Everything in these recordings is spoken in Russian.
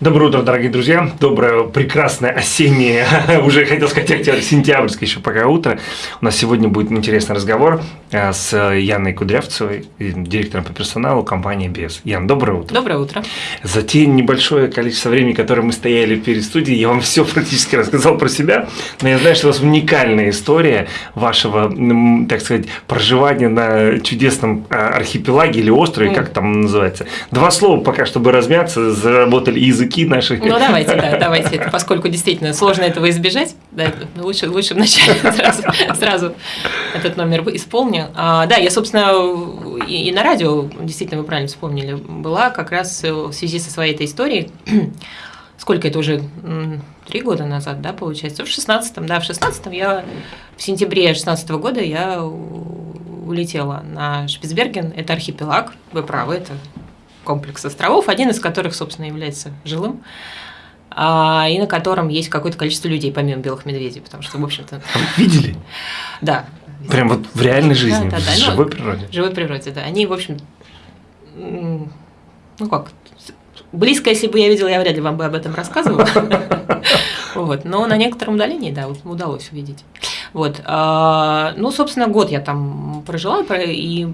Доброе утро, дорогие друзья. Доброе, прекрасное осеннее, уже хотел сказать октябрь, сентябрьское еще пока утро. У нас сегодня будет интересный разговор э, с Яной Кудрявцевой, директором по персоналу компании БЕС. Ян, доброе утро. Доброе утро. За те небольшое количество времени, которое мы стояли перед студией, я вам все практически рассказал про себя, но я знаю, что у вас уникальная история вашего, так сказать, проживания на чудесном э, архипелаге или острове, mm. как там называется. Два слова пока, чтобы размяться, заработали языки наши. Ну, давайте, да, давайте, поскольку действительно сложно этого избежать, да, лучше, лучше вначале сразу, сразу этот номер исполню. А, да, я, собственно, и, и на радио, действительно, вы правильно вспомнили, была как раз в связи со своей этой историей, сколько это уже, три года назад, да, получается, в шестнадцатом, да, в шестнадцатом я, в сентябре шестнадцатого года я улетела на Шпицберген, это архипелаг, вы правы, это комплекс островов, один из которых, собственно, является жилым, а, и на котором есть какое-то количество людей, помимо белых медведей, потому что, в общем-то... Видели? Да. Прям вот в реальной жизни, да, да, да. в ну, живой природе? В живой природе, да. Они, в общем, ну как, близко, если бы я видела, я вряд ли вам бы об этом рассказывала. Вот. Но на некотором удалении, да, удалось увидеть. Вот. А, ну, собственно, год я там прожила, и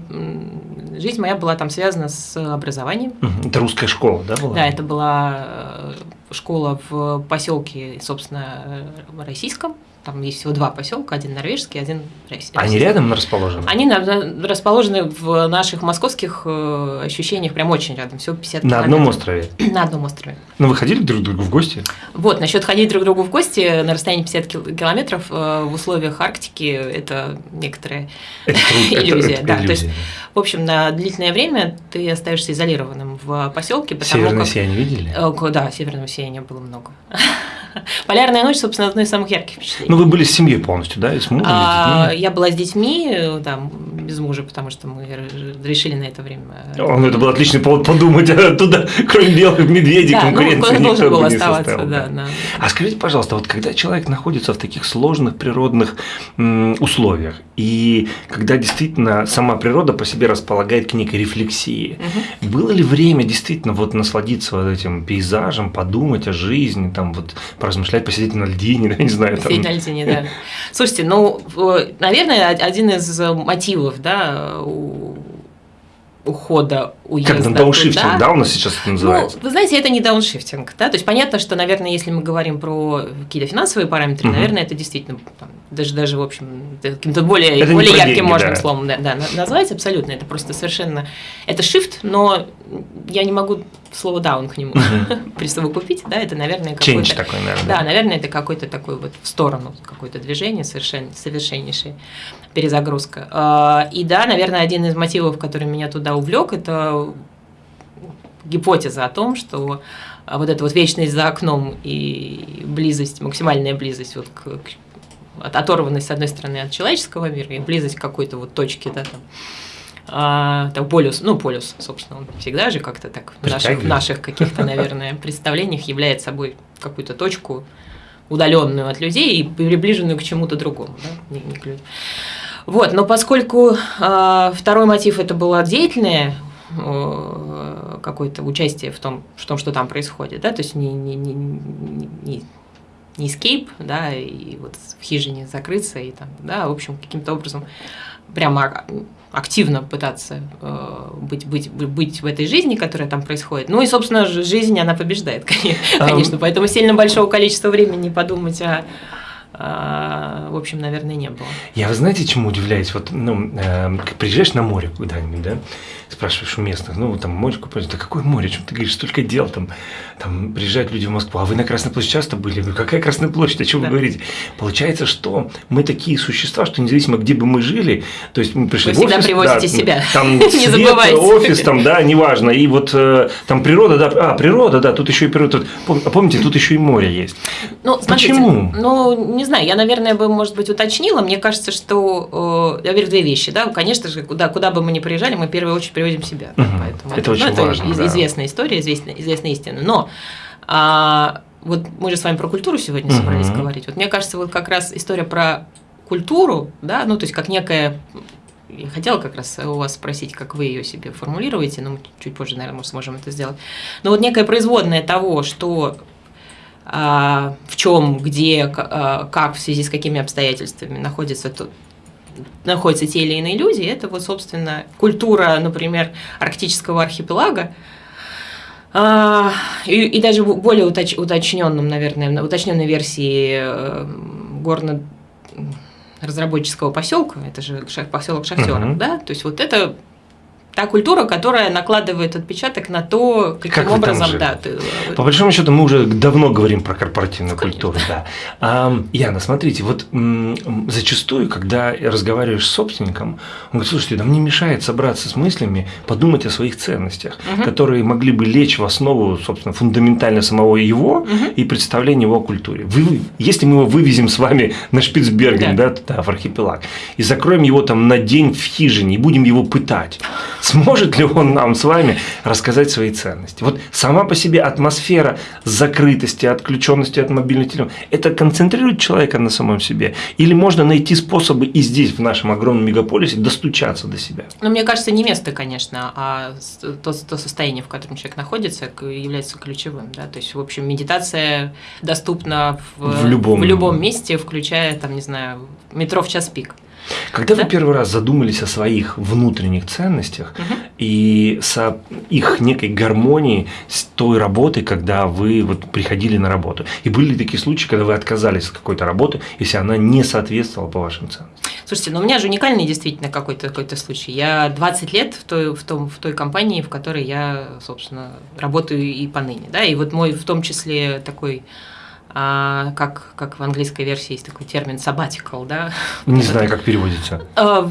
жизнь моя была там связана с образованием. Это русская школа, да, была? Да, это была э, школа в поселке, собственно, э, российском. Там есть всего два поселка, один норвежский, один российский. Они рядом расположены? Они расположены в наших московских э, ощущениях прям очень рядом, всего 50 На километров. одном острове? На одном острове. Ну, вы ходили друг к другу в гости? Вот, насчет ходить друг к другу в гости на расстоянии 50 километров в условиях Арктики – это некоторая это иллюзия. да, иллюзия. То есть, в общем, на длительное время ты остаешься изолированным в поселке. Северное как... сияние видели? Э, да, северного сияния было много. Полярная ночь, собственно, одно из самых ярких впечатлений. Ну, вы были с семьей полностью, да, и с мужем, а, с детьми? Я была с детьми, там, без мужа, потому что мы решили на это время. О, ну, это был отличный повод подумать туда, кроме белых медведей, да, конкуренции ну, должен был оставаться, составил, да, да. А скажите, пожалуйста, вот когда человек находится в таких сложных природных условиях, и когда действительно сама природа по себе располагает к некой рефлексии, угу. было ли время действительно вот насладиться вот этим пейзажем, подумать о жизни, там вот поразмышлять, посидеть на льдине, да, не знаю. Посидеть там... на льдине, да. Слушайте, ну, наверное, один из мотивов, да, ухода, уезда. Как дауншифтинг, туда. да, у нас сейчас это называется? Ну, вы знаете, это не дауншифтинг, да, то есть понятно, что, наверное, если мы говорим про какие-то финансовые параметры, угу. наверное, это действительно там, даже, даже, в общем, каким-то более, это более ярким деньги, можно да. словом да, да, назвать абсолютно, это просто совершенно, это shift, но я не могу слово даун к нему присовокупить, да, это, наверное, какой-то... такой, наверное. Да, наверное, это какой-то такой вот в сторону, какое-то движение совершенно, совершеннейшее перезагрузка. А, и да, наверное, один из мотивов, который меня туда увлек, это гипотеза о том, что вот эта вот вечность за окном и близость, максимальная близость вот к, к оторванность, с одной стороны, от человеческого мира и близость к какой-то вот точке, да, там, а, так, полюс, ну, полюс, собственно, он всегда же как-то так в наших, в наших каких-то, наверное, представлениях является собой какую-то точку, удаленную от людей и приближенную к чему-то другому, да, не, не к людям. Вот, но поскольку э, второй мотив это было деятельное э, какое-то участие в том, в том, что там происходит, да, то есть не, не, не, не, не escape, да, и вот в хижине закрыться и там, да, в общем, каким-то образом прямо активно пытаться э, быть, быть, быть в этой жизни, которая там происходит. Ну и, собственно, жизнь, она побеждает, конечно. Поэтому сильно большого количества времени подумать о в общем, наверное, не было. Я, вы знаете, чему удивляюсь? Вот, ну, э, приезжаешь на море куда-нибудь, да, спрашиваешь у местных, ну, там, море купать, да какое море, чем ты говоришь, столько дел, там, там, приезжают люди в Москву, а вы на Красной площади часто были? Ну, какая Красная площадь, о чем да. вы говорите? Получается, что мы такие существа, что независимо, где бы мы жили, то есть мы пришли вы в офис. всегда привозите да, себя, там не свет, забывайте. офис, там, да, неважно, и вот э, там природа, да, а, природа, да, тут еще и природа, а помните, тут еще и море есть. Ну, смотрите, Почему? Ну, не знаю, я, наверное, бы, может быть, уточнила, мне кажется, что, э, я верю, две вещи, да, конечно же, куда, куда бы мы ни приезжали, мы в первую очередь привозим себя, угу. поэтому это, это очень ну, важно, это да. известная история, известная, известная истина, но а, вот мы же с вами про культуру сегодня угу. собрались говорить. Вот мне кажется, вот как раз история про культуру, да, ну то есть как некое я хотела как раз у вас спросить, как вы ее себе формулируете, но мы чуть позже, наверное, мы сможем это сделать. Но вот некая производная того, что в чем, где, а, как, в связи с какими обстоятельствами находится тут находятся те или иные люди, это вот, собственно, культура, например, арктического архипелага, а, и, и даже более уточ, уточненном, наверное, уточненной версии э, горно разработческого поселка, это же поселок шахтеров, угу. да, то есть вот это та культура, которая накладывает отпечаток на то, каким как образом, да. Ты... Э, По большому счету, мы уже давно говорим про корпоративную Конечно. культуру, да. А, Яна, смотрите, вот зачастую, когда разговариваешь с собственником, он говорит, слушайте, да мне мешает собраться с мыслями, подумать о своих ценностях, угу. которые могли бы лечь в основу, собственно, фундаментально самого его угу. и представления его о культуре. Вы, если мы его вывезем с вами на Шпицберген, да. Да, туда, в архипелаг, и закроем его там на день в хижине, и будем его пытать, сможет ли он нам с вами рассказать свои ценности. Вот сама по себе атмосфера закрытости, отключенности от мобильных телефонов, это концентрирует человека на самом себе? Или можно найти способы и здесь, в нашем огромном мегаполисе, достучаться до себя? Ну, мне кажется, не место, конечно, а то, то состояние, в котором человек находится, является ключевым. Да? То есть, в общем, медитация доступна в, в, любом... в любом месте, включая, там, не знаю, метро в час пик. Когда да? вы первый раз задумались о своих внутренних ценностях угу. и с их некой гармонии с той работой, когда вы вот приходили на работу? И были ли такие случаи, когда вы отказались от какой-то работы, если она не соответствовала по вашим ценностям? Слушайте, ну у меня же уникальный действительно какой-то какой случай. Я 20 лет в той, в, том, в той компании, в которой я, собственно, работаю и поныне. Да? И вот мой в том числе такой а, как, как в английской версии есть такой термин sabbatical, да? Не знаю, как переводится. А,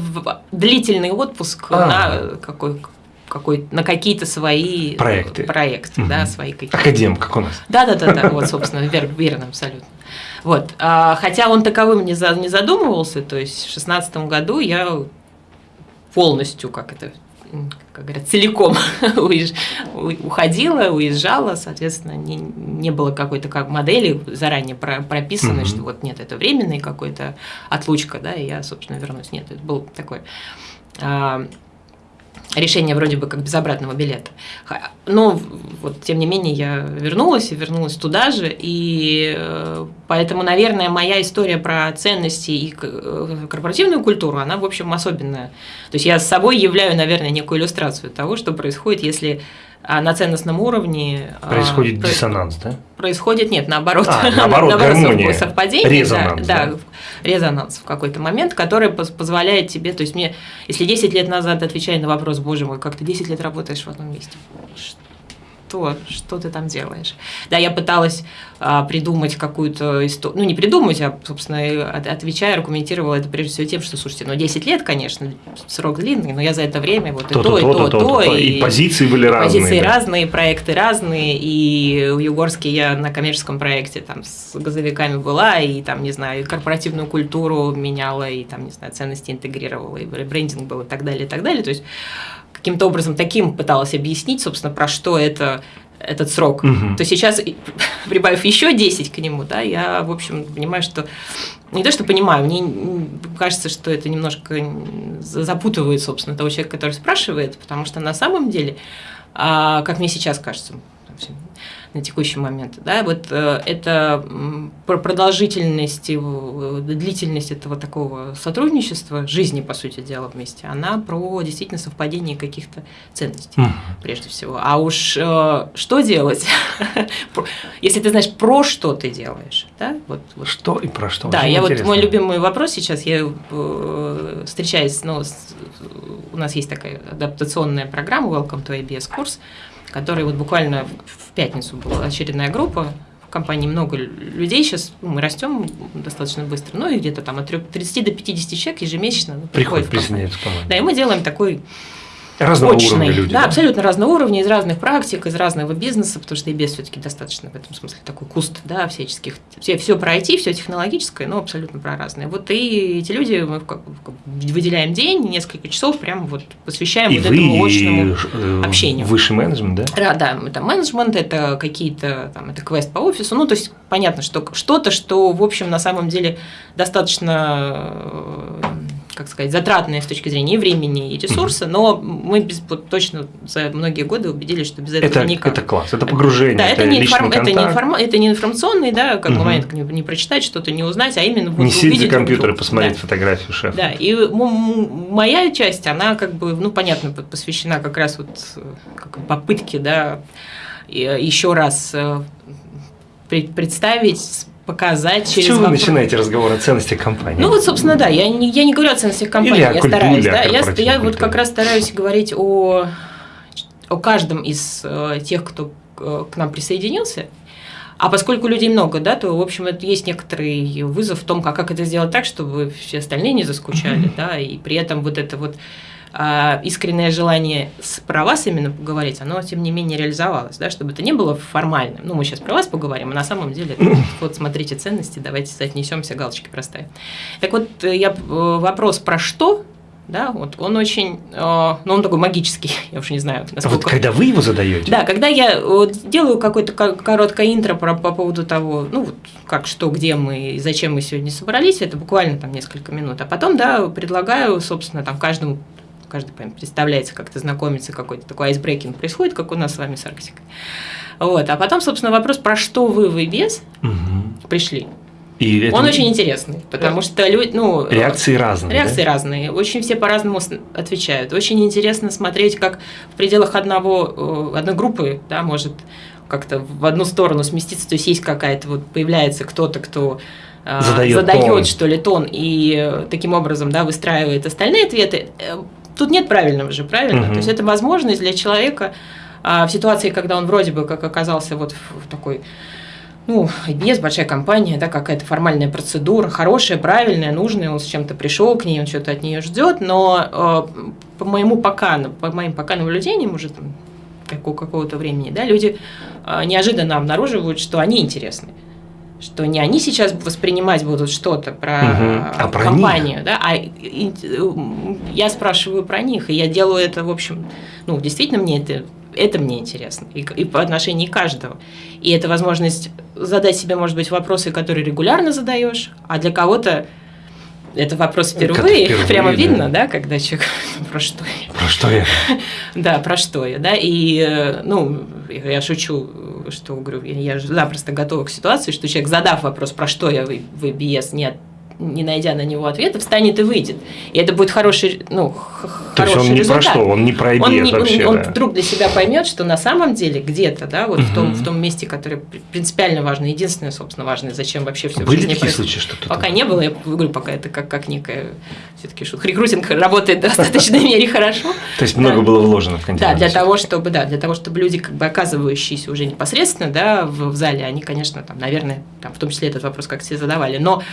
длительный отпуск а. на какой какой, на какие-то свои проекты, проекты угу. да, свои какие-то. Академ, как у нас. Да, да, да, да, вот, собственно, вер, верно, абсолютно. Вот, а, хотя он таковым не, за, не задумывался, то есть в шестнадцатом году я полностью, как это как говорят, целиком уходила, уезжала, соответственно, не, не было какой-то как модели заранее прописанной, mm-hmm. что вот нет, это временный какой-то отлучка, да, и я, собственно, вернусь. Нет, это был такой а, решение вроде бы как без обратного билета. Но вот, тем не менее я вернулась и вернулась туда же, и э, поэтому, наверное, моя история про ценности и э, корпоративную культуру, она, в общем, особенная. То есть я с собой являю, наверное, некую иллюстрацию того, что происходит, если а на ценностном уровне а, происходит а, диссонанс, да? Происходит нет, наоборот, а, наоборот, гармония, совпадение, резонанс, да, да. да, резонанс в какой-то момент, который позволяет тебе, то есть мне, если 10 лет назад отвечая на вопрос, боже мой, как ты 10 лет работаешь в одном месте, что, что ты там делаешь. Да, я пыталась а, придумать какую-то историю, ну не придумать, а, собственно, отвечая, аргументировала это прежде всего тем, что, слушайте, ну 10 лет, конечно, срок длинный, но я за это время вот то, и то, и то, и то, и, и позиции были разные. Позиции да. разные, проекты разные, и в Югорске я на коммерческом проекте там с газовиками была, и там, не знаю, корпоративную культуру меняла, и там, не знаю, ценности интегрировала, и брендинг был, и так далее, и так далее, то есть каким-то образом таким пыталась объяснить, собственно, про что это этот срок, угу. то сейчас, прибавив еще 10 к нему, да, я, в общем, понимаю, что не то, что понимаю, мне кажется, что это немножко запутывает, собственно, того человека, который спрашивает, потому что на самом деле, а, как мне сейчас кажется, на текущий момент. Да? Вот э, это продолжительность, длительность этого такого сотрудничества, жизни, по сути дела, вместе, она про действительно совпадение каких-то ценностей, mm. прежде всего. А уж э, что делать, если ты знаешь, про что ты делаешь. Да? Вот, вот. Что и про что? Да, я вот мой любимый вопрос сейчас, я э, встречаюсь, ну, у нас есть такая адаптационная программа Welcome to IBS курс, который вот буквально в пятницу была очередная группа, в компании много людей, сейчас. Ну, мы растем достаточно быстро, ну и где-то там от 30 до 50 человек ежемесячно ну, приходят, приходят в компанию. Да, и мы делаем такой Разного очный. уровня люди. Да, да, абсолютно разного уровня, из разных практик, из разного бизнеса, потому что IBS все-таки достаточно в этом смысле такой куст, да, всяческих, все, все про IT, все технологическое, но абсолютно про разное. Вот и эти люди, мы выделяем день, несколько часов, прямо вот посвящаем и вот вы, этому очному и, э, общению. Высший менеджмент, да? Да, да, это менеджмент, это какие-то, там, это квест по офису, ну, то есть понятно, что что-то, что, в общем, на самом деле достаточно э, как сказать, затратные с точки зрения и времени, и ресурса, но мы без, точно за многие годы убедились, что без этого это, никак. Это класс, это погружение, да, это, это, не, информ, это, не информ, это не информационный, да, как угу. момент не, не прочитать что-то, не узнать, а именно вот не сидеть за компьютер и посмотреть да. фотографию шефа. Да, и моя часть, она как бы, ну, понятно, посвящена как раз вот как попытке, да, еще раз э, представить показать через Чего вы начинаете разговор о ценностях компании? Ну вот, собственно, да, я не, я не говорю о ценностях компании, Или я культуре, стараюсь, да, я, я вот как раз стараюсь говорить о, о каждом из э, тех, кто э, к нам присоединился, а поскольку людей много, да, то, в общем, это есть некоторый вызов в том, как, как это сделать так, чтобы все остальные не заскучали, да, и при этом вот это вот а, искреннее желание с- про вас именно поговорить, оно, тем не менее, реализовалось, да, чтобы это не было формальным. Ну, мы сейчас про вас поговорим, а на самом деле, это вот, смотрите ценности, давайте соотнесемся, галочки проставим. Так вот, э, я, э, вопрос про что, да, вот он очень, э, ну, он такой магический, я уж не знаю, А насколько... вот когда вы его задаете, Да, когда я вот делаю какое-то ко- короткое интро про, по поводу того, ну, вот как, что, где мы и зачем мы сегодня собрались, это буквально там несколько минут, а потом, да, предлагаю, собственно, там каждому, каждый прям представляется, как-то знакомится, какой-то такой айсбрейкинг происходит, как у нас с вами с Арктикой. Вот, а потом, собственно, вопрос, про что вы в IBS Мгм. пришли. И это- Он очень интересный, потому что люди, ну... реакции разные. Реакции да? разные, очень все по-разному отвечают. Очень интересно смотреть, как в пределах одного, э, одной группы, да, может как-то в одну сторону сместиться, то есть есть какая-то, вот появляется кто-то, кто э, Задает задает, тон. что ли, тон, и э, таким образом, да, выстраивает остальные ответы. Тут нет правильного же, правильно? Мгм. То есть это возможность для человека а, в ситуации, когда он вроде бы как оказался вот в, в такой ну, IBS, большая компания, да, какая-то формальная процедура, хорошая, правильная, нужная, он с чем-то пришел к ней, он что-то от нее ждет, но э, по моему пока, по моим пока наблюдениям уже там, как- у какого-то времени, да, люди э, неожиданно обнаруживают, что они интересны. Что не они сейчас воспринимать будут что-то про, Мгм. А про компанию, да, а и- и- я спрашиваю про них, и я делаю это, в общем, ну, действительно мне это, это мне интересно, и, и по отношению каждого. И это возможность задать себе, может быть, вопросы, которые регулярно задаешь, а для кого-то это вопрос впервые, впервые, прямо да. видно, да, когда человек про что я, Про что я? да, про что я, да, и, э, ну, я шучу, что, говорю, я запросто готова к ситуации, что человек, задав вопрос, про что я в в EBS, не, не найдя на него ответа, встанет и выйдет. И это будет хороший, ну, То есть хороший он не результат про что, он не про он, не- он- вообще. он да. вдруг для себя поймет, что на самом деле где-то, да, вот в, том, в том месте, которое при- принципиально важно, единственное, собственно, важное, зачем вообще все Были такие случаи, что. Пока не было, я говорю, пока это как, как некая все-таки шутка. Рекрутинг работает в достаточной мере хорошо. То есть много было вложено в контент. Да, для того, чтобы, да, для того, чтобы люди, как бы оказывающиеся уже непосредственно, да, в, в зале, они, конечно, там, наверное, там, в том числе этот вопрос как все задавали, но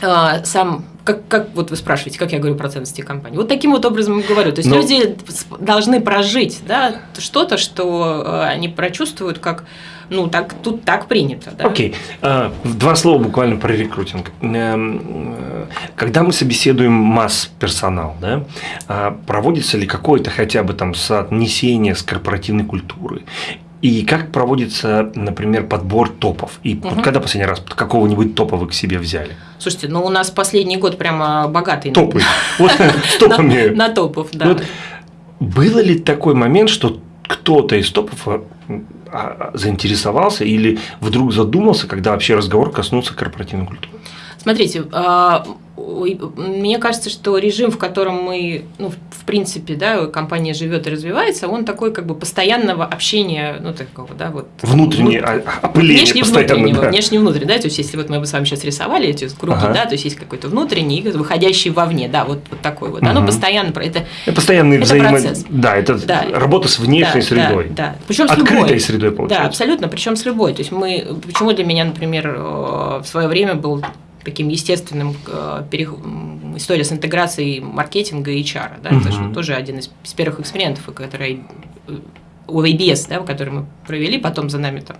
сам, как, как вот вы спрашиваете, как я говорю про ценности компании. Вот таким вот образом и говорю. То есть Но- люди с- должны прожить да, что-то, что э, они прочувствуют, как, ну, так, тут так принято. Да? Окей. А, Два слова буквально про рекрутинг. Эм, э, Когда мы собеседуем масс-персонал, да, а, проводится ли какое-то хотя бы там соотнесение с корпоративной культурой? И как проводится, например, подбор топов? И вот Мгм. когда последний раз какого-нибудь топа вы к себе взяли? Слушайте, ну у нас последний год прямо богатый. Топы. Вот с На, топами. на топов, да. Вот Было ли такой момент, что кто-то из топов а, а, заинтересовался или вдруг задумался, когда вообще разговор коснулся корпоративной культуры? Смотрите, а, мне кажется, что режим, в котором мы, ну, в принципе, да, компания живет и развивается, он такой как бы постоянного общения, ну, такого, да, вот. Внутреннее внут- а- опыление Внешне постоянно. внутреннего, да. внешне внутренне, да, то есть если вот мы бы с вами сейчас рисовали эти круги, Ага. да, то есть есть какой-то внутренний, выходящий вовне, да, вот, вот такой вот, оно Мгм. постоянно, это, Это постоянный Это взаимо... процесс. Да, это Да. работа с внешней да, средой. Да, да. Причем с Открытой любой. средой, Да, получается. абсолютно, причем с любой. То есть мы, почему для меня, например, э, в свое время был таким естественным э, м, история с интеграцией маркетинга и HR. Да? Это же тоже один из, из первых экспериментов, который э, у ABS, да, который мы провели, потом за нами там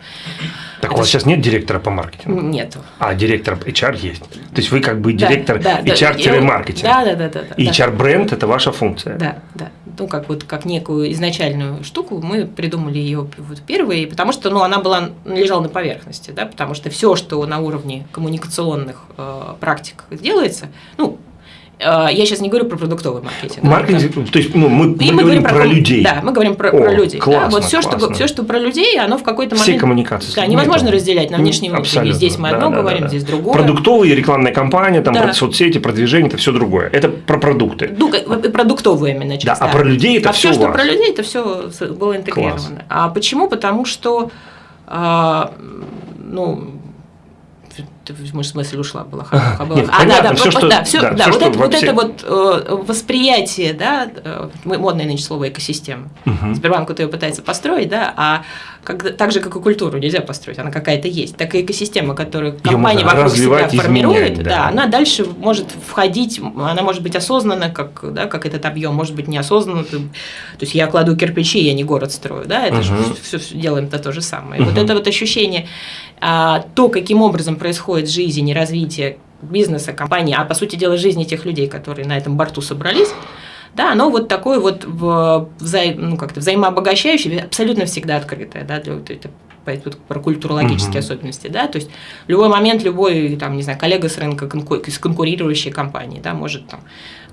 Так Это у вас сейчас нет директора по маркетингу? нету. А директор HR есть. То есть вы как бы Да, директор да, да. HR-маркетинг. Да, да, да, да. да, И да. HR-бренд – это ваша функция. Да, да. Ну, как вот как некую изначальную штуку, мы придумали ее вот первые, потому что ну, она была, лежала на поверхности, да, потому что все, что на уровне коммуникационных э, практик делается, ну, я сейчас не говорю про продуктовый маркетинг. Маркетинг, да. то есть ну, мы, мы, мы говорим про, про людей. Да, мы говорим про, О, про людей. Классно, да, вот все, что, все, что про людей, оно в какой-то момент... Все коммуникации. Да, невозможно разделять на внешний и внутренний. Здесь мы одно да, говорим, да, да. здесь другое. Продуктовые, рекламная кампания, там, да. про соцсети, продвижение, это все другое. Это про продукты. Ну, продуктовую именно часть. Да, а про людей это а все все, что про людей, это все было интегрировано. Класс. А почему? Потому что а, ну, может, мысль ушла, была. Нет, а, понятно, да, да, все, что, да, все, да, да, все, вот, это, вот это вот э, восприятие, да, э, модное нынче слово экосистема. Угу. Сбербанк вот ее пытается построить, да, а как, так же, как и культуру нельзя построить, она какая-то есть. Так и экосистема, которую компания вокруг себя формирует, изменять, да. да, она дальше может входить, она может быть осознанна, как, да, как этот объем, может быть неосознанно. То есть я кладу кирпичи, я не город строю, да, это угу. же все, все делаем это то же самое. Угу. Вот это вот ощущение, а, то, каким образом происходит жизнь и развитие бизнеса, компании, а по сути дела жизни тех людей, которые на этом борту собрались, да, оно вот такое вот вза, ну, как-то взаимообогащающее, абсолютно всегда открытое, да, для, это про культурологические угу. особенности, да, то есть в любой момент любой, там, не знаю, коллега с рынка, из конкурирующей компании, да, может там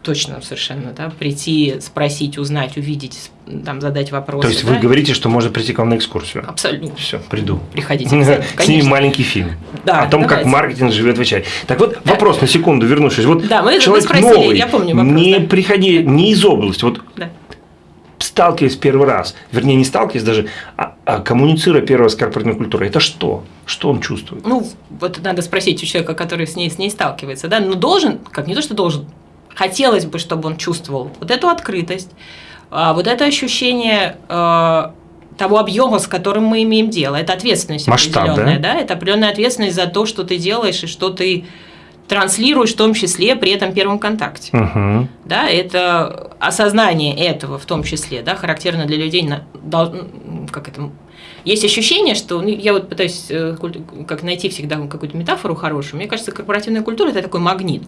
точно совершенно, да, прийти, спросить, узнать, увидеть, там, задать вопросы. То есть да? вы говорите, что можно прийти к вам на экскурсию? Абсолютно. Все, приду. Приходите. Снимем маленький фильм да, о том, давайте. как маркетинг живет в чай. Так вот, да. вопрос на секунду, вернувшись. Вот да, мы, человек мы спросили, новый, я помню вопрос, не да. приходи, не из области, вот да. сталкиваясь первый раз, вернее, не сталкиваясь даже, а, а коммуницируя первый раз с корпоративной культурой, это что? Что он чувствует? Ну, вот надо спросить у человека, который с ней, с ней сталкивается, да, но должен, как не то, что должен, хотелось бы, чтобы он чувствовал вот эту открытость, а, вот это ощущение а, того объема, с которым мы имеем дело. Это ответственность Масштаб, определенная, да? да? Это определенная ответственность за то, что ты делаешь и что ты транслируешь, в том числе при этом первом контакте. Угу. Да, это осознание этого, в том числе, да, характерно для людей, как это, есть ощущение, что ну, я вот пытаюсь э, как найти всегда какую-то метафору хорошую. Мне кажется, корпоративная культура это такой магнит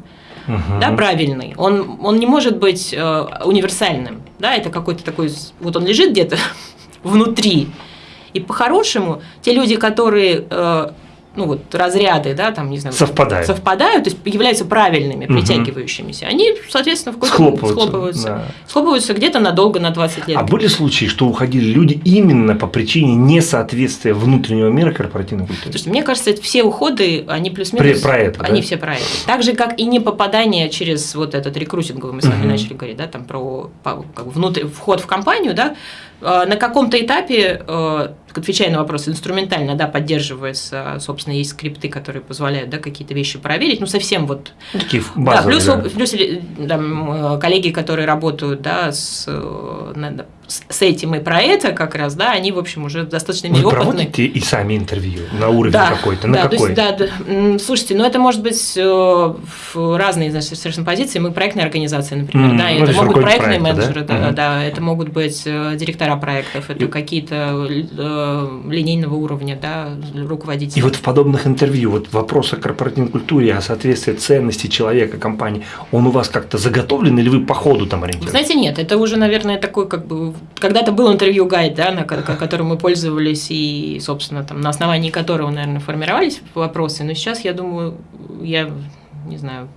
угу. да, правильный, он, он не может быть э, универсальным, да, это какой-то такой, вот он лежит где-то внутри, и по-хорошему те люди, которые э, ну вот разряды, да, там, не знаю, совпадают, совпадают то есть являются правильными, угу. притягивающимися, они, соответственно, в схлопываются, схлопываются, да. схлопываются где-то надолго, на 20 лет. А были случаи, что уходили люди именно по причине несоответствия внутреннего мира корпоративной культуре? Слушайте, мне кажется, это все уходы, они плюс-минус, про, это, они да? все про это. Так же, как и не попадание через вот этот рекрутинговый, мы с вами угу. начали говорить, да, там про как бы, внутрь, вход в компанию, да, на каком-то этапе, а, отвечая на вопрос, инструментально, да, поддерживается, собственно, есть скрипты, которые позволяют, да, какие-то вещи проверить, ну, совсем вот... Ну, такие базовые, да, плюс, да. плюс там, коллеги, которые работают, да, с, с этим и про это как раз, да, они, в общем, уже достаточно Вы опытные. проводите и сами интервью на уровне да, какой-то, на да, какой? Есть, да, слушайте, ну, это может быть э, в разные, значит, совершенно позиции. Мы проектная организация, например, mm, да, ну, это могут проектные проекта, менеджеры, да, да, mm-hmm. да, это могут быть э, директора проектов, это и... какие-то э, линейного уровня, да, руководители. И вот в подобных интервью, вот вопрос о корпоративной культуре, о соответствии ценностей человека, компании, он у вас как-то заготовлен или вы по ходу там ориентируетесь? Знаете, нет, это уже, наверное, такой как бы когда-то был интервью-гайд, да, на которым мы пользовались, и, собственно, там, на основании которого, наверное, формировались вопросы. Но сейчас, я думаю, я не знаю,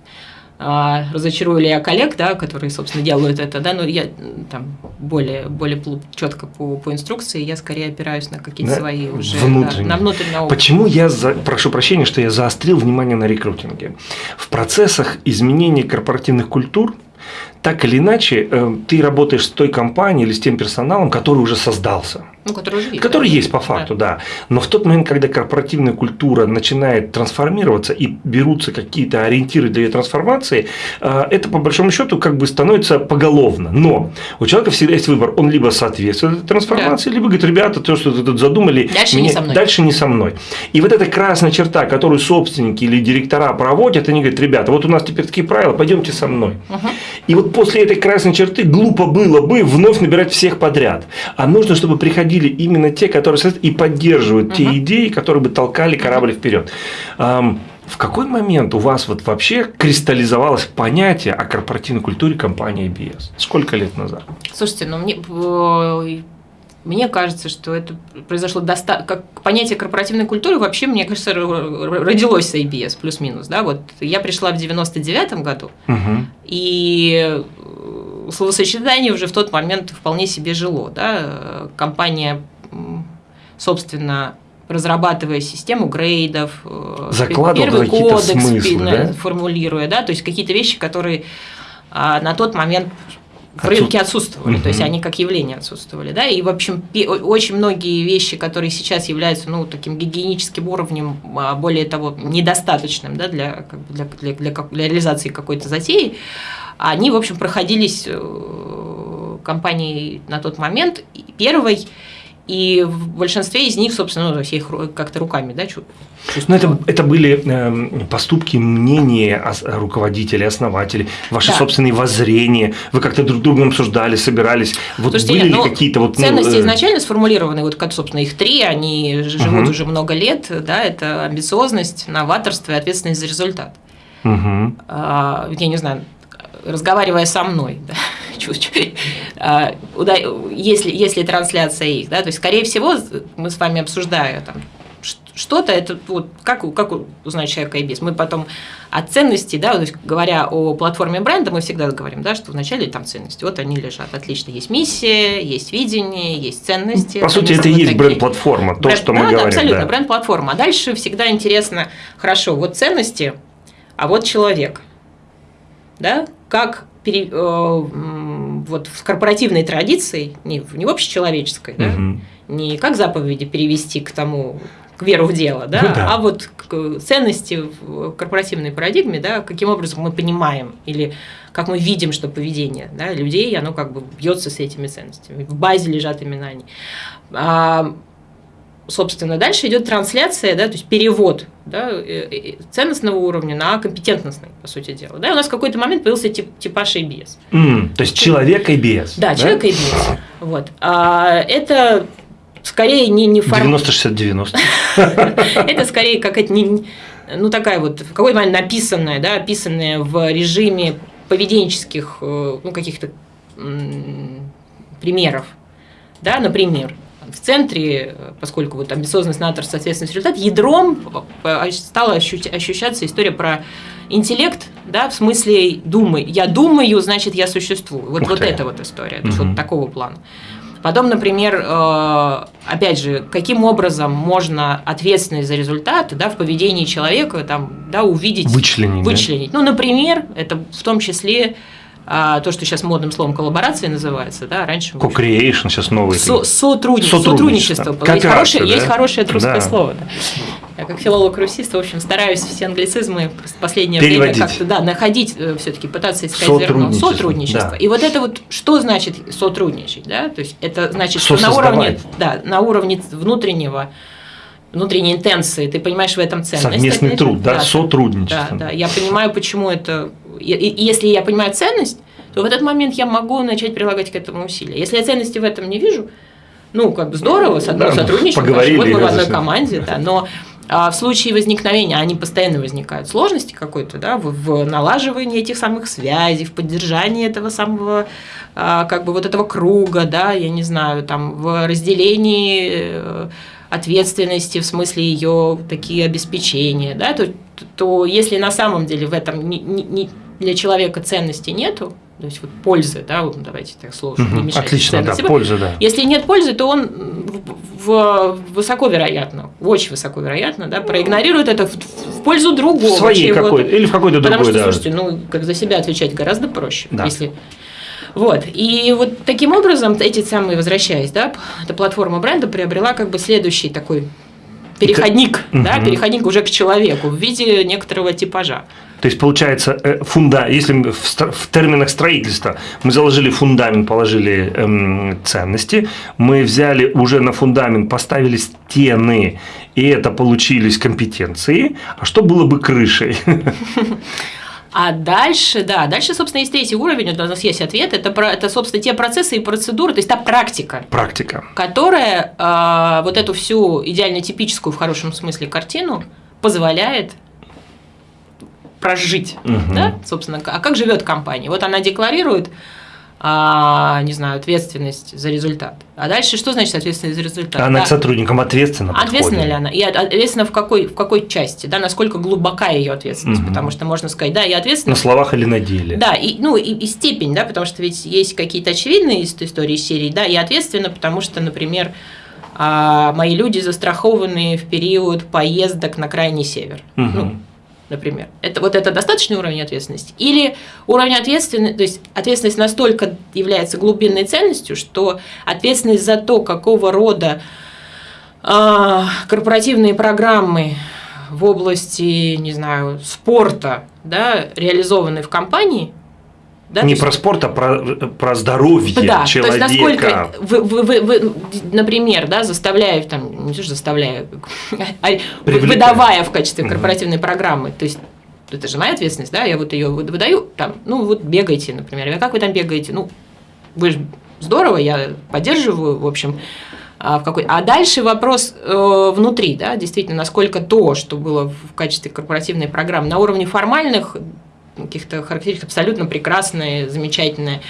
а, разочарую ли я коллег, да, которые, собственно, делают это, да, но я там более, более четко по, по инструкции, я скорее опираюсь на какие-то да, свои уже, внутренние. Да, на внутренний опыт. Почему я, за, прошу прощения, что я заострил внимание на рекрутинге? В процессах изменения корпоративных культур так или иначе, э, ты работаешь с той компанией или с тем персоналом, который уже создался. Ну, который уже есть. Который да. есть по факту, да. да. Но в тот момент, когда корпоративная культура начинает трансформироваться и берутся какие-то ориентиры для ее трансформации, э, это по большому счету как бы становится поголовно. Но у человека всегда есть выбор. Он либо соответствует этой трансформации, да. либо говорит, ребята, то, что вы тут задумали, дальше, меня, не со мной. дальше не со мной. И вот эта красная черта, которую собственники или директора проводят, они говорят, ребята, вот у нас теперь такие правила, пойдемте со мной. Угу. И вот после этой красной черты глупо было бы вновь набирать всех подряд. А нужно, чтобы приходили именно те, которые и поддерживают угу. те идеи, которые бы толкали корабль вперед. В какой момент у вас вот вообще кристаллизовалось понятие о корпоративной культуре компании IBS? Сколько лет назад? Слушайте, ну мне мне кажется, что это произошло доста... как понятие корпоративной культуры вообще, мне кажется, родилось с IBS, плюс-минус. Да? Вот я пришла в 99 году, угу. И словосочетание уже в тот момент вполне себе жило. Да? Компания, собственно, разрабатывая систему грейдов, э, первый кодекс смыслы, да? формулируя, да, то есть какие-то вещи, которые а, на тот момент в рынке отсутствовали, угу. то есть они как явление отсутствовали, да, и в общем очень многие вещи, которые сейчас являются, ну, таким гигиеническим уровнем, а, более того, недостаточным, да, для, для, для, для, для реализации какой-то затеи, они, в общем, проходились э, компанией на тот момент первой, и в большинстве из них, собственно, ну, я их как-то руками, да, чувствую. Но это, это были э, поступки, мнения руководителей, основателей, ваши да. собственные воззрения. Вы как-то друг с другом обсуждали, собирались. Вот Слушайте, были нет, ли ну, какие-то вот ну, ценности ну, э... изначально сформулированы, вот как, собственно, их три, они живут угу. уже много лет, да, это амбициозность, новаторство и ответственность за результат. Угу. А, я не знаю, разговаривая со мной, да, чуть-чуть, а, если, если трансляция их, да, то есть, скорее всего, мы с вами обсуждая там, что-то, это вот как, как узнать человека и без. Мы потом о ценности, да, то есть говоря о платформе бренда, мы всегда говорим, да, что вначале там ценности, вот они лежат, отлично, есть миссия, есть видение, есть ценности. По сути, это и есть бренд-платформа, то, бренд, что мы да, говорим. абсолютно, да. бренд-платформа. А дальше всегда интересно, хорошо, вот ценности, а вот человек, да, как пере, э, вот в корпоративной традиции, не, не в общечеловеческой, да, угу. не как заповеди перевести к тому, к веру в дело, да, ну, да. а вот к ценности в корпоративной парадигме, да, каким образом мы понимаем или как мы видим, что поведение да, людей, оно как бы бьется с этими ценностями. В базе лежат имена они. Собственно, дальше идет трансляция, да, то есть перевод да, э, э, ценностного уровня на компетентностный, по сути дела. Да, и у нас в какой-то момент появился тип, типаж ABS. Mm, то есть человек ABS. Да, да? человек ABS. Вот. А, это скорее не, не формат. 90-60-90. Это скорее какая-то не, ну такая вот, в какой-то момент написанная, да, описанная в режиме поведенческих, э, ну каких-то примеров. Да, например, в центре, поскольку вот амбициозность, наторство, ответственность, результат, ядром стала ощущаться история про интеллект, да, в смысле думай. Я думаю, значит, я существую. Вот, вот эта вот история, то есть вот такого плана. Потом, например, э, опять же, каким образом можно ответственность за результаты да, в поведении человека там, да, увидеть, вычленить. вычленить. Да? Ну, например, это в том числе а, то, что сейчас модным словом коллаборация называется, да, раньше... Co-creation сейчас новый. Со сотрудничество. сотрудничество. Есть, хорошее, да? есть хорошее русское да. слово. Да. Я как филолог-русист, в общем, стараюсь все англицизмы в последнее время как-то да, находить, э, все-таки пытаться искать зерно. Сотрудничество. Да. И вот это вот, что значит сотрудничать, да? То есть это значит, что на уровне, да, на уровне внутреннего внутренней интенции, ты понимаешь в этом ценность. Совместный труд, да, да сотрудничество. Да, да, я понимаю, почему это и если я понимаю ценность, то в этот момент я могу начать прилагать к этому усилия. Если я ценности в этом не вижу, ну, как бы здорово, с одной да, сотрудничаем, поговорили, вот мы в одной команде, да, но а в случае возникновения, они постоянно возникают, сложности какой-то, да, в, в налаживании этих самых связей, в поддержании этого самого, а, как бы вот этого круга, да, я не знаю, там, в разделении э, ответственности, в смысле ее такие обеспечения, да, то, то если на самом деле в этом не, не, для человека ценности нету, то есть вот пользы, да, давайте так сложно угу, не мешать. Отлично, да, польза, да. Если нет пользы, то он в, в, высоко вероятно, очень высоко вероятно, да, проигнорирует это в, в пользу другого. В своей какой или в какой-то другой, Потому что, да. слушайте, ну, как за себя отвечать гораздо проще, да. если вот. И вот таким образом, эти самые, возвращаясь, да, эта платформа бренда приобрела как бы следующий такой переходник, Это... да, угу. переходник уже к человеку в виде некоторого типажа. То есть, получается, э, фунда, если в, в терминах строительства мы заложили фундамент, положили эм, ценности, мы взяли уже на фундамент, поставили стены, и это получились компетенции, а что было бы крышей? А дальше, да, дальше, собственно, есть третий уровень, у нас есть ответ, это, это собственно, те процессы и процедуры, то есть та практика. Практика. Которая э, вот эту всю идеально типическую, в хорошем смысле, картину позволяет прожить, угу. да, собственно, а как живет компания? Вот она декларирует а, не знаю, ответственность за результат. А дальше что значит ответственность за результат? Она да. к сотрудникам ответственна. Ответственна ли она? И ответственна в какой, в какой части? Да, насколько глубока ее ответственность? Угу. Потому что можно сказать, да, я ответственна. На словах или на деле? Да, и, ну и, и степень, да, потому что ведь есть какие-то очевидные истории серии, да, я ответственна, потому что, например, а, мои люди застрахованы в период поездок на крайний север. Угу. Ну, например. Это, вот это достаточный уровень ответственности? Или уровень ответственности, то есть ответственность настолько является глубинной ценностью, что ответственность за то, какого рода э, корпоративные программы в области, не знаю, спорта да, реализованы в компании, да, не про спорт, а про, про здоровье да, человека. То есть насколько вы, вы, вы, вы, например, да, заставляя, там, не то, что заставляя, а выдавая в качестве корпоративной угу. программы, то есть это же моя ответственность, да, я вот ее выдаю, там, ну вот бегайте, например, а как вы там бегаете, ну вы же здорово, я поддерживаю, в общем, а, в какой... а дальше вопрос э, внутри, да, действительно, насколько то, что было в качестве корпоративной программы на уровне формальных каких-то характеристик абсолютно прекрасные, замечательные.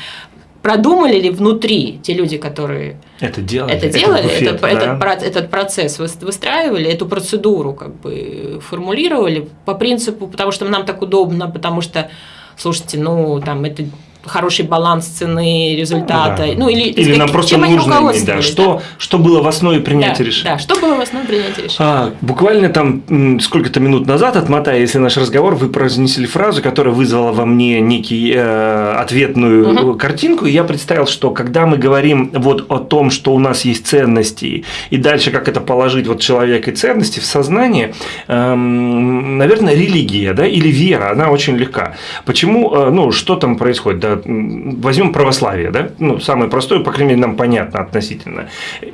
Продумали ли внутри те люди, которые это делали, это делали этот, буфет, этот, да? этот, этот процесс выстраивали, эту процедуру как бы формулировали по принципу, потому что нам так удобно, потому что, слушайте, ну там это хороший баланс цены, результата. Да. Ну, или или нам просто нужно иметь, да, что, что было в основе принятия да, решения. Да, что было в основе принятия решения. А, буквально там сколько-то минут назад, отмотая, если наш разговор, вы произнесли фразу, которая вызвала во мне некий э, ответную угу. картинку, и я представил, что когда мы говорим вот о том, что у нас есть ценности, и дальше как это положить вот человек и ценности в сознание, э, наверное, религия, да, или вера, она очень легка. Почему, э, ну, что там происходит, да, возьмем православие, да, ну, самое простое, по крайней мере, нам понятно относительно.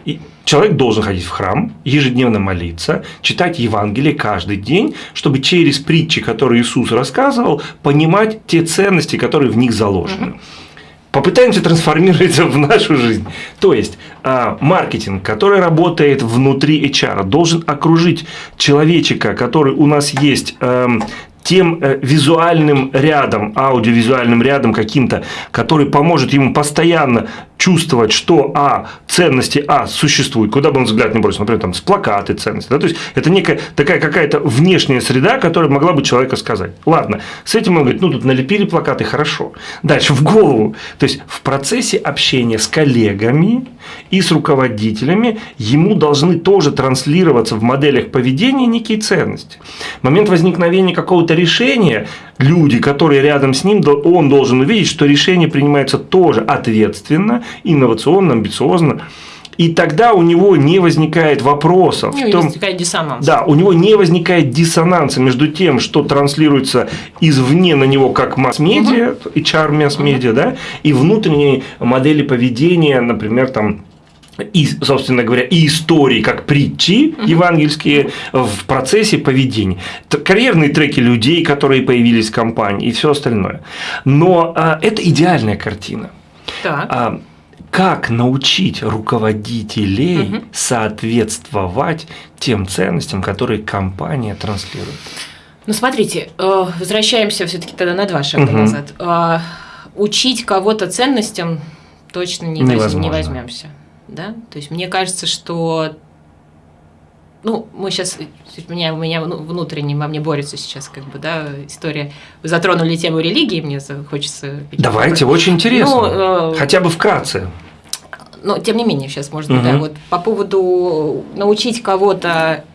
И человек должен ходить в храм, ежедневно молиться, читать Евангелие каждый день, чтобы через притчи, которые Иисус рассказывал, понимать те ценности, которые в них заложены. Попытаемся трансформировать в нашу жизнь. То есть, а, маркетинг, который работает внутри HR, должен окружить человечика, который у нас есть эм, тем э, визуальным рядом, аудиовизуальным рядом каким-то, который поможет ему постоянно чувствовать, что а, ценности а существуют, куда бы он взгляд не бросил, например, там с плакаты ценности. Да? То есть это некая такая какая-то внешняя среда, которая могла бы человека сказать. Ладно, с этим он говорит, ну тут налепили плакаты, хорошо. Дальше в голову. То есть в процессе общения с коллегами и с руководителями ему должны тоже транслироваться в моделях поведения некие ценности. Момент возникновения какого-то решения люди, которые рядом с ним, он должен увидеть, что решение принимается тоже ответственно, инновационно, амбициозно. И тогда у него не возникает вопросов. Не том, возникает диссонанс. Да, у него не возникает диссонанса между тем, что транслируется извне на него как масс-медиа, угу. HR масс-медиа, угу. да, и внутренние модели поведения, например, там и, собственно говоря, и истории, как притчи евангельские в процессе поведения. Карьерные треки людей, которые появились в компании и все остальное. Но а, это идеальная картина. Так. Как научить руководителей угу. соответствовать тем ценностям, которые компания транслирует? Ну, смотрите, э, возвращаемся все-таки тогда на два шага угу. назад. А, учить кого-то ценностям точно не, не возьмемся да, то есть мне кажется, что ну, мы сейчас, у меня, у меня внутренне во мне борется сейчас, как бы, да, история. Вы затронули тему религии, мне хочется... Давайте, очень интересно. Ну, э, Хотя бы вкратце. Но, тем не менее, сейчас, быть, угу. да, вот по поводу научить кого-то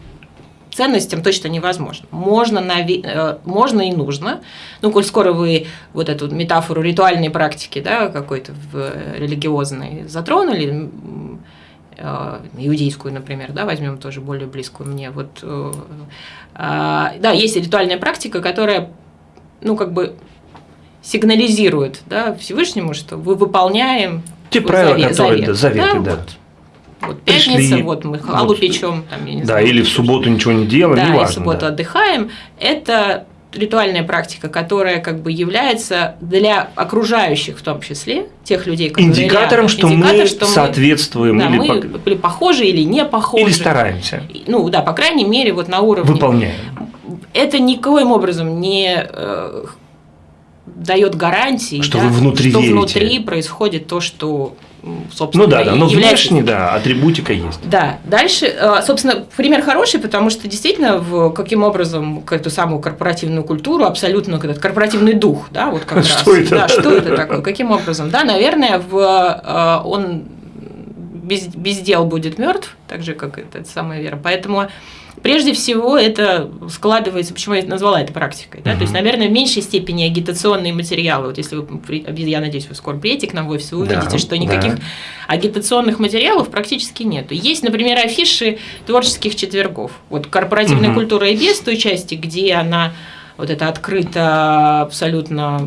ценностям точно невозможно. Можно, нави... Э, можно и нужно. Ну, коль скоро вы вот эту метафору ритуальной практики, да, какой-то религиозной затронули, э, иудейскую, например, да, возьмем тоже более близкую мне. Вот, э, а, да, есть ритуальная практика, которая, ну, как бы сигнализирует да, Всевышнему, что вы выполняем те правила, завет, которые завет, заветы, да. да. Вот вот пятница, Пришли, вот мы халу вот, печем, там, я не да, знаю. или в субботу ничего не делаем, да, неважно. в субботу да. отдыхаем. Это ритуальная практика, которая как бы является для окружающих в том числе, тех людей, которые Индикатором, рядом, что индикатор, мы что соответствуем. Да, или мы по... или похожи, или не похожи. Или стараемся. Ну да, по крайней мере, вот на уровне... Выполняем. Это никоим образом не э, дает гарантии, Что да, вы внутри что верите. внутри происходит то, что, собственно, Ну да, да, и но является внешне, да, атрибутика есть. да, дальше, э, собственно, пример хороший, потому что действительно, в, каким образом к эту самую корпоративную культуру, абсолютно этот корпоративный дух, да, вот как раз. Что это? Да, что это такое, каким образом? Да, наверное, в, э, он без, без дел будет мертв, так же, как эта самая вера. Поэтому Прежде всего, это складывается, почему я назвала это практикой. Да? Мгм. То есть, наверное, в меньшей степени агитационные материалы. Вот если вы, я надеюсь, вы скоро приедете к нам в офис, вы Да, увидите, что да. никаких агитационных материалов практически нет. Есть, например, афиши творческих четвергов. Вот корпоративная Мгм. культура и без той части, где она вот это открыто абсолютно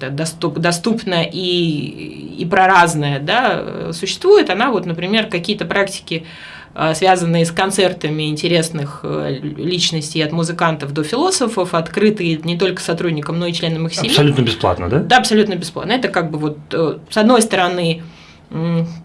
да, доступ, доступна и, и проразная, да, существует, она вот, например, какие-то практики связанные с концертами интересных э, личностей от музыкантов до философов, открытые не только сотрудникам, но и членам их семьи. Абсолютно бесплатно, да? Да, абсолютно бесплатно. Это как бы вот э, с одной стороны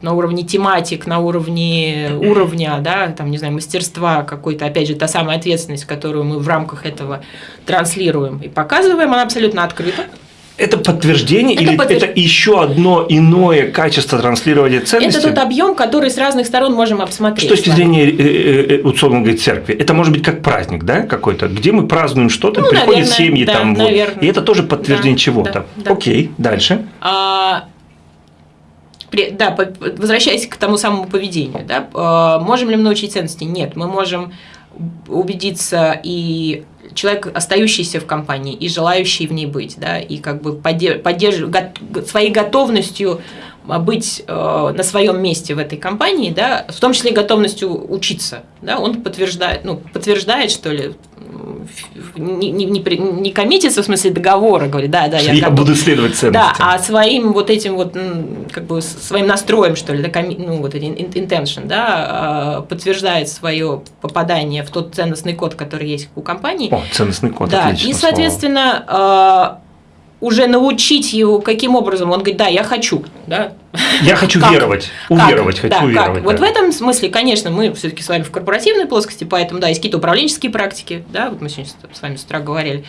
на уровне тематик, на уровне уровня, да, там, не знаю, мастерства какой-то, опять же, та самая ответственность, которую мы в рамках этого транслируем и показываем, она абсолютно открыта. Это подтверждение Это или подтвержд- это еще одно иное качество транслирования ценностей? Это тот объем, который с разных сторон можем обсмотреть. точки с вами. зрения, э, э, условно говоря, церкви, это может быть как праздник, да, какой-то, где мы празднуем что-то, Ну, приходят наверное, семьи да, там, вот, и это тоже подтверждение Да, чего-то. да, да. Окей, дальше. А, да, возвращаясь к тому самому поведению, да, а, можем ли мы научить ценности? Нет, мы можем убедиться и человек, остающийся в компании и желающий в ней быть, да, и как бы поддерж- поддерж- своей готовностью быть э, на своем месте в этой компании, да, в том числе готовностью учиться, да, он подтверждает, ну, подтверждает, что ли, не, не, не, не коммитится в смысле договора, говорит, да, да, я я, буду следовать Да, ценностям. а своим вот этим вот, как бы, своим настроем, что ли, да, ну, вот ин- intention, да, а, подтверждает свое попадание в тот ценностный код, который есть у компании. О, ценностный код, да, отлично и, слово. соответственно, а, уже научить его, каким образом, он говорит, да, я хочу, да. Я хочу Как? веровать, Как? уверовать, хочу Да, как? уверовать. Вот да. в этом смысле, конечно, мы все-таки с вами в корпоративной плоскости, поэтому, да, есть какие-то управленческие практики, да, вот мы сегодня с вами с утра говорили,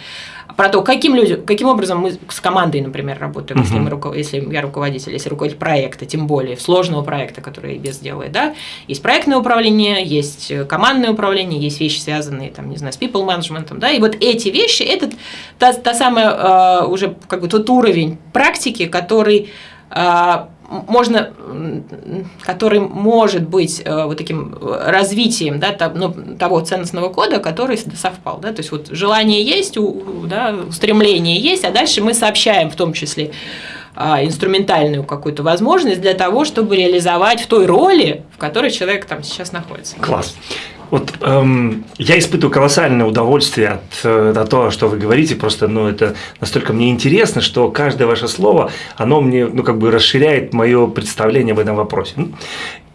про то, каким людям, каким образом мы с командой, например, работаем, если, мы, руко- если я руководитель, если руководитель проекта, тем более сложного проекта, который без делает, да, есть проектное управление, есть э, командное управление, есть вещи, связанные, там, не знаю, с people management, да, и вот эти вещи, это та, та самая э, уже как бы тот уровень практики, который э, можно, который может быть э, вот таким э, развитием да, ну, того ценностного кода, который совпал. Да? То есть вот желание есть, да, устремление есть, а дальше мы сообщаем в том числе а, инструментальную какую-то возможность для того, чтобы реализовать в той роли, в которой человек там сейчас находится. Класс. Вот эм, я испытываю колоссальное удовольствие от, э, от того, что вы говорите. Просто, ну, это настолько мне интересно, что каждое ваше слово, оно мне, ну, как бы расширяет мое представление об этом вопросе.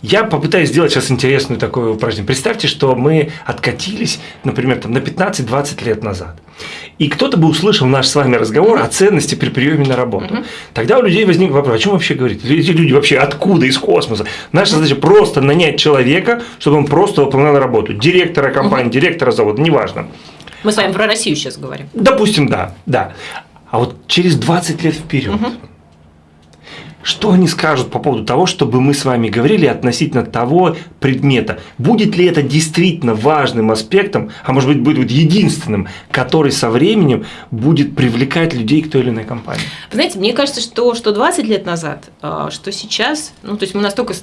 Я попытаюсь сделать сейчас интересную такое упражнение. Представьте, что мы откатились, например, там, на 15-20 лет назад. И кто-то бы услышал наш с вами разговор о ценности при приеме на работу. Тогда у людей возник вопрос, о чем вообще говорить? Эти люди вообще откуда, из космоса? Наша задача просто нанять человека, чтобы он просто выполнял работу. Директора компании, директора завода, неважно. Мы с вами про Россию сейчас говорим. Допустим, да, да. А вот через 20 лет вперед. Что они скажут по поводу того, чтобы мы с вами говорили относительно того предмета? Будет ли это действительно важным аспектом, а может быть будет единственным, который со временем будет привлекать людей к той или иной компании? Вы знаете, мне кажется, что, что 20 лет назад, а, что сейчас, ну, то есть мы настолько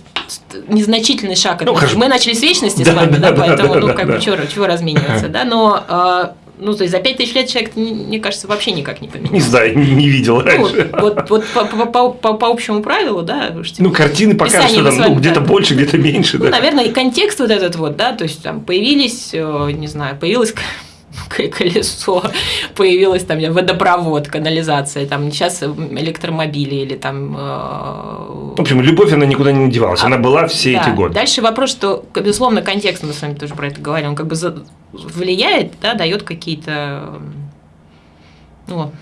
незначительный шаг, Ну, хорошо. мы начали с вечности Да, с вами, да, да, да, поэтому, да, ну, да, как да. бы, чего, чего размениваться, да, но, а, ну, то есть за 5000 лет человек, не- мне кажется, вообще никак не Не поменялся. знаю, не, не видел Ну, раньше. вот, вот по, по- по- по- по общему правилу, да, что, Ну, картины показывают, Писание что там ну, где-то да. больше, где-то меньше. ну, да. наверное, и контекст вот этот вот, да, то есть там появились, э, не знаю, к- колесо, появилась там водопровод, канализация, там сейчас электромобили или там э, В общем, любовь, она никуда не девалась. А, Она была все Да. эти годы. Дальше вопрос, что, безусловно, контекст, мы с вами тоже про это говорили, он как бы за- влияет, да, дает какие-то, ну.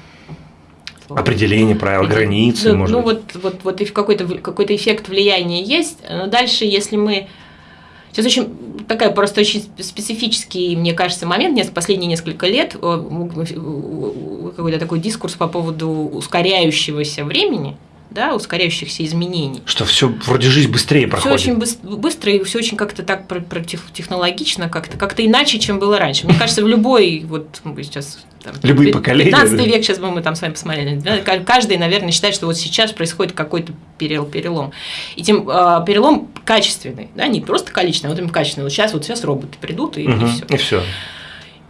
Определение правил, границы, ну, может ну, быть. вот, вот, вот и какой-то, какой-то эффект влияния есть, но дальше, если мы... Сейчас очень такая просто очень специфический, мне кажется, момент. Последние несколько лет какой-то такой дискурс по поводу ускоряющегося времени – да, ускоряющихся изменений. Что все вроде жизнь быстрее проходит. Все очень быстро и все очень как-то так технологично, как-то как-то иначе, чем было раньше. Мне кажется, в любой вот мы сейчас там, любые поколения. 15 да? век сейчас бы мы там с вами посмотрели. Каждый, наверное, считает, что вот сейчас происходит какой-то перелом. И тем э, перелом качественный, да, не просто количественный, а вот именно качественный. Вот сейчас вот сейчас роботы придут и, угу, и все. И все.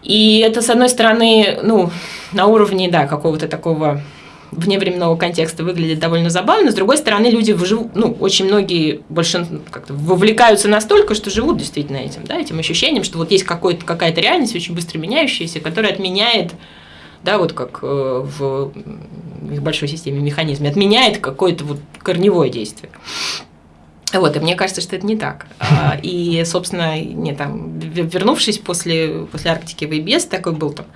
И это, с одной стороны, ну, на уровне, да, какого-то такого вневременного контекста выглядит довольно забавно. С другой стороны, люди живут, ну, очень многие большинство как-то вовлекаются настолько, что живут действительно этим, да, этим ощущением, что вот есть какая-то реальность очень быстро меняющаяся, которая отменяет да, вот как э, в их большой системе механизме, отменяет какое-то вот корневое действие. Вот, и мне кажется, что это не так. А, и, собственно, не там, вернувшись после, после Арктики в ИБС, такой был там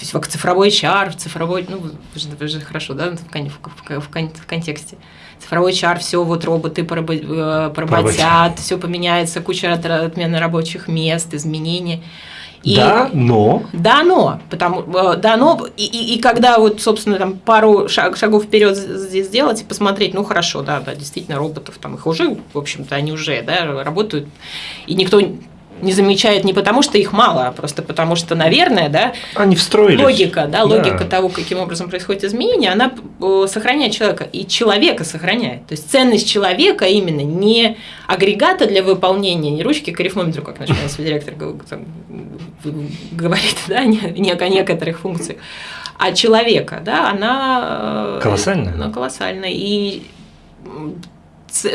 цифровой HR, цифровой, ну, вы же, вы же хорошо, да, в, в, в, в контексте. Цифровой HR, все вот роботы э, поработят, все поменяется, куча отмены рабочих мест, изменений. И, да, но. Да, но. Потому, э, да, но. И, и, и когда вот, собственно, там пару шаг, шагов вперед здесь сделать и посмотреть, ну хорошо, да, да, действительно, роботов там их уже, в общем-то, они уже, да, работают. И никто не замечает не потому, что их мало, а просто потому, что, наверное, да, Они встроились. логика, да, логика да. того, каким образом происходит изменение, она э, сохраняет человека, и человека сохраняет. То есть ценность человека именно не агрегата для выполнения, не ручки к арифмометру, как наш директор говорит, да, не, не о некоторых функциях, а человека, да, она э, колоссальная. Она колоссальная. И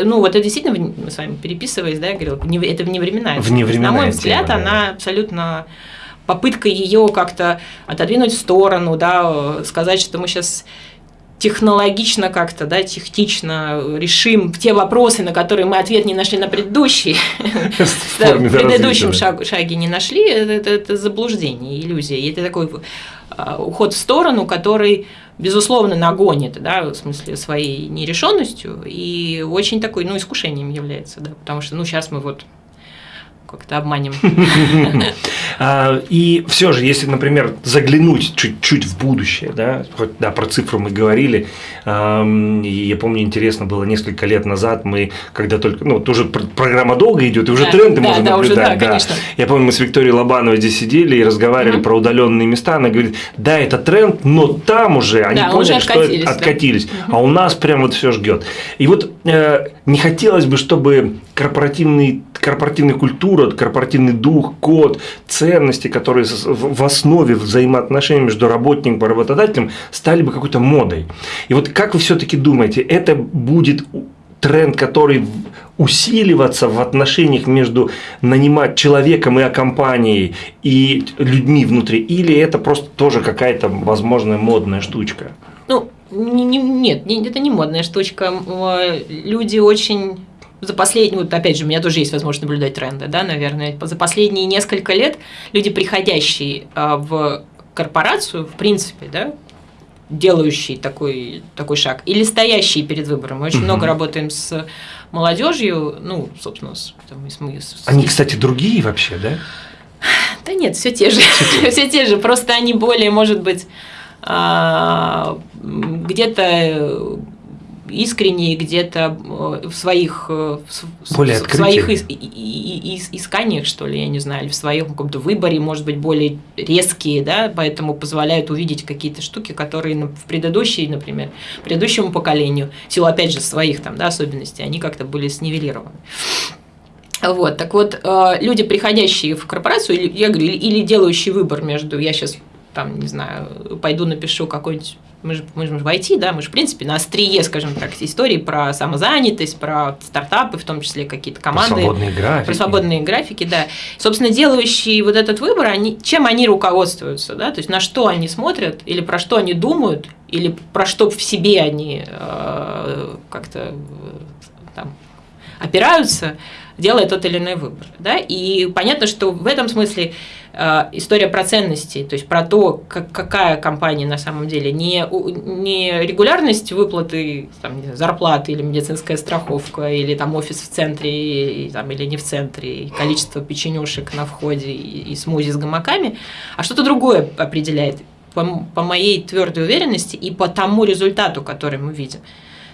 ну, вот это действительно, мы с вами переписываясь, да, я говорила, это вневременная. Вневременная На мой взгляд, тема, она абсолютно попытка ее как-то отодвинуть в сторону, да, сказать, что мы сейчас технологично как-то, да, технично решим те вопросы, на которые мы ответ не нашли на предыдущий, в предыдущем шаге не нашли, это заблуждение, иллюзия. Это такой а, уход в сторону, который безусловно, нагонит, да, в смысле своей нерешенностью, и очень такой, ну, искушением является, да, потому что, ну, сейчас мы вот как-то обманем. А, и все же, если, например, заглянуть чуть-чуть в будущее, да, хоть да, про цифру мы говорили, я помню, интересно было несколько лет назад, мы, когда только, ну, тоже программа долго идет, и уже тренды можно наблюдать. Да, Я помню, мы с Викторией Лобановой здесь сидели и разговаривали про удаленные места, она говорит, да, это тренд, но там уже они поняли, что откатились, а у нас прям вот все ждет. И вот э, не хотелось бы, чтобы корпоративный, корпоративная культура, корпоративный дух, код, ценности, которые в основе взаимоотношений между работником и работодателем стали бы какой-то модой. И вот как вы все-таки думаете, это будет тренд, который усиливаться в отношениях между нанимать человеком и компанией и людьми внутри, или это просто тоже какая-то, возможно, модная штучка? Ну, нет, это не модная штучка. Люди очень за последние, вот опять же, у меня тоже есть возможность наблюдать тренды, да, наверное, за последние несколько лет люди, приходящие а, в корпорацию, в принципе, да, делающие такой, такой шаг, или стоящие перед выбором. Мы очень угу. много работаем с молодежью, ну, собственно, с, там, с, с, Они, кстати, другие вообще, да? Да нет, все те же. Все те же, просто они более, может быть, а, где-то искренние где-то э, в своих, э, более в своих ис, ис, исканиях, что ли, я не знаю, или в своем каком-то выборе, может быть, более резкие, да, поэтому позволяют увидеть какие-то штуки, которые в предыдущей, например, предыдущему поколению, в силу, опять же, своих там, да, особенностей, они как-то были снивелированы. Вот, так вот, э, люди, приходящие в корпорацию, я говорю, или делающие выбор между, я сейчас там, не знаю, пойду напишу какой-нибудь мы же, мы же в IT, да, мы же, в принципе, на острие, скажем так, истории про самозанятость, про стартапы, в том числе какие-то команды. Про свободные графики. Про свободные графики, да. Собственно, делающие вот этот выбор, они, чем они руководствуются, да, то есть на что они смотрят, или про что они думают, или про что в себе они э, как-то э, там опираются, делая тот или иной выбор. Да? И понятно, что в этом смысле э, история про ценности, то есть про то, как, какая компания на самом деле, не, не регулярность выплаты там, знаю, зарплаты или медицинская страховка, или там офис в центре, и, там, или не в центре, и количество печенюшек на входе, и, и смузи с гамаками, а что-то другое определяет по, по моей твердой уверенности и по тому результату, который мы видим.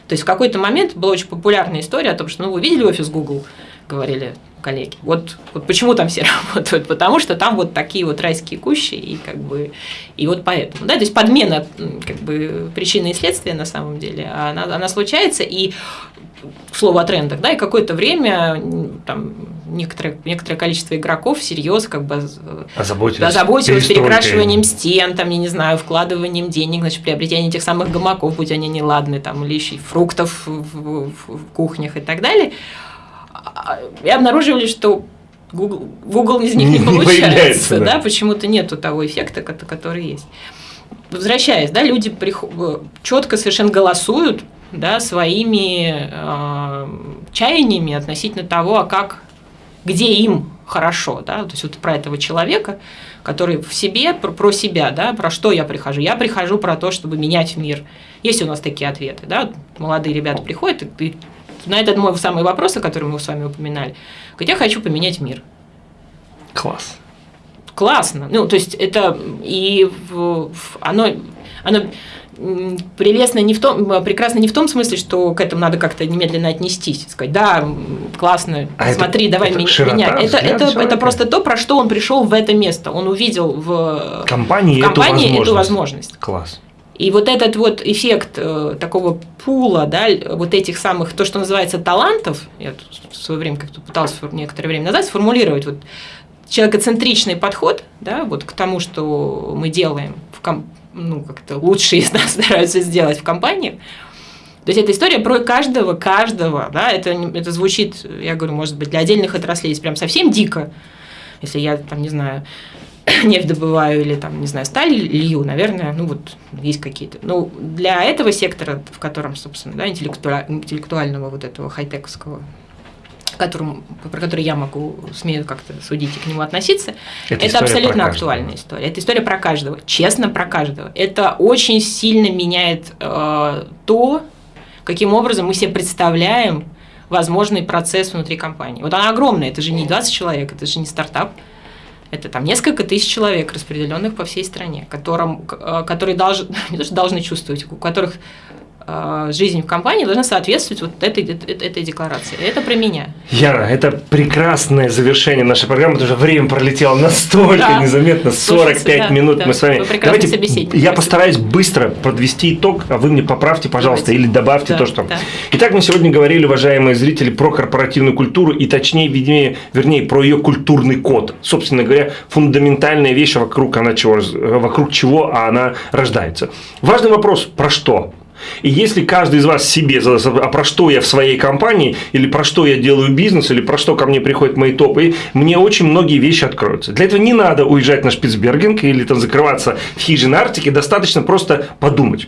То есть в какой-то момент была очень популярная история о том, что ну, вы видели офис Google, говорили коллеги. Вот, вот почему там все работают? Потому что там вот такие вот райские кущи, и как бы и вот поэтому. Да, то есть подмена как бы причины и следствия на самом деле, она, она случается, и слово о трендах, да, и какое-то время там некоторое, некоторое количество игроков всерьез как бы озаботились, озаботилось перекрашиванием стен, там, я не знаю, вкладыванием денег, значит, приобретением этих самых гамаков, будь они неладные, там, или еще фруктов в, в, в кухнях и так далее. И обнаруживали, что Google, Google из них не, не получается, да, да почему-то нету того эффекта, который есть. Возвращаясь, да, люди приход... четко совершенно голосуют да, своими э, чаяниями относительно того, а как, где им хорошо, да, то есть вот про этого человека, который в себе, про, про себя, да, про что я прихожу. Я прихожу про то, чтобы менять мир. Есть у нас такие ответы, да, молодые ребята приходят, и на этот мой самый вопрос, о котором мы с вами упоминали, говорит, я хочу поменять мир. Класс. Классно. Ну, то есть это и оно, оно прелестно не в том, прекрасно не в том смысле, что к этому надо как-то немедленно отнестись, сказать, да, классно, а смотри, это, давай это меня. менять. Это, это, это просто то, про что он пришел в это место. Он увидел в компании, в компании эту, возможность. эту возможность. Класс. И вот этот вот эффект э, такого пула, да, вот этих самых, то, что называется талантов, я в свое время как-то пытался некоторое время назад сформулировать, вот человекоцентричный подход, да, вот к тому, что мы делаем в ком ну, как-то лучшие из нас стараются сделать в компании. То есть это история про каждого, каждого, да, это, это звучит, я говорю, может быть, для отдельных отраслей прям совсем дико, если я там, не знаю, нефть добываю или там, не знаю, сталь лью, наверное, ну вот есть какие-то. Ну, для этого сектора, в котором, собственно, да, интеллектуального вот этого хай-тековского которым, про который я могу, смею как-то судить и к нему относиться, это, это абсолютно актуальная история. Это история про каждого, честно про каждого. Это очень сильно меняет э, то, каким образом мы себе представляем возможный процесс внутри компании. Вот она огромная, это же не 20 человек, это же не стартап. Это там несколько тысяч человек, распределенных по всей стране, которым, э, которые должны, не должны чувствовать, у которых жизнь в компании должна соответствовать вот этой, этой, декларации. Это про меня. Яна, это прекрасное завершение нашей программы, потому что время пролетело настолько да. незаметно, 45 Слушайте, да, минут да. мы с вами. Давайте я постараюсь быстро подвести итог, а вы мне поправьте, пожалуйста, Давайте. или добавьте да, то, что. Да. Итак, мы сегодня говорили, уважаемые зрители, про корпоративную культуру и точнее, вернее, вернее про ее культурный код. Собственно говоря, фундаментальная вещь, вокруг, она чего, вокруг чего она рождается. Важный вопрос, про что? И если каждый из вас себе задаст, а про что я в своей компании, или про что я делаю бизнес, или про что ко мне приходят мои топы, мне очень многие вещи откроются. Для этого не надо уезжать на Шпицбергинг или там закрываться в хижине Арктике, достаточно просто подумать.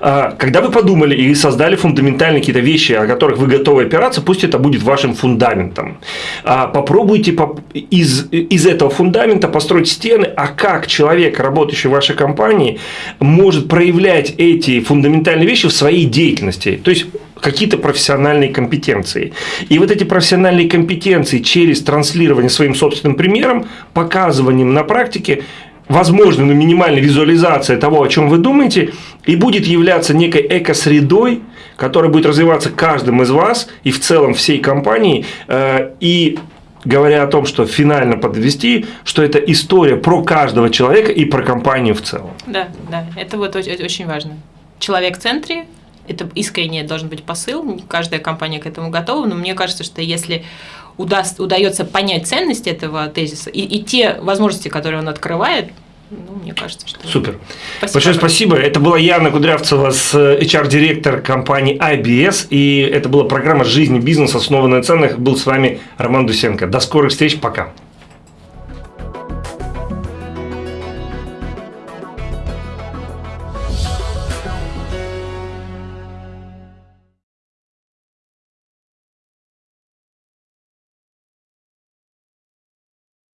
А, когда вы подумали и создали фундаментальные какие-то вещи, о которых вы готовы опираться, пусть это будет вашим фундаментом. А, попробуйте из, из этого фундамента построить стены, а как человек, работающий в вашей компании, может проявлять эти фундаментальные вещи в своей деятельности. То есть какие-то профессиональные компетенции. И вот эти профессиональные компетенции через транслирование своим собственным примером, показыванием на практике, возможно, но минимальная визуализация того, о чем вы думаете, и будет являться некой эко-средой, которая будет развиваться каждым из вас и в целом всей компании. Э, и говоря о том, что финально подвести, что это история про каждого человека и про компанию в целом. Да, да, это вот очень важно человек в центре, это искренне должен быть посыл, каждая компания к этому готова, но мне кажется, что если удаст, удается понять ценность этого тезиса и, и те возможности, которые он открывает, ну, мне кажется, что... Супер. Спасибо Большое спасибо. Это была Яна Кудрявцева, HR-директор компании IBS, и это была программа «Жизнь и бизнес, основанная на ценных». Был с вами Роман Дусенко. До скорых встреч, пока.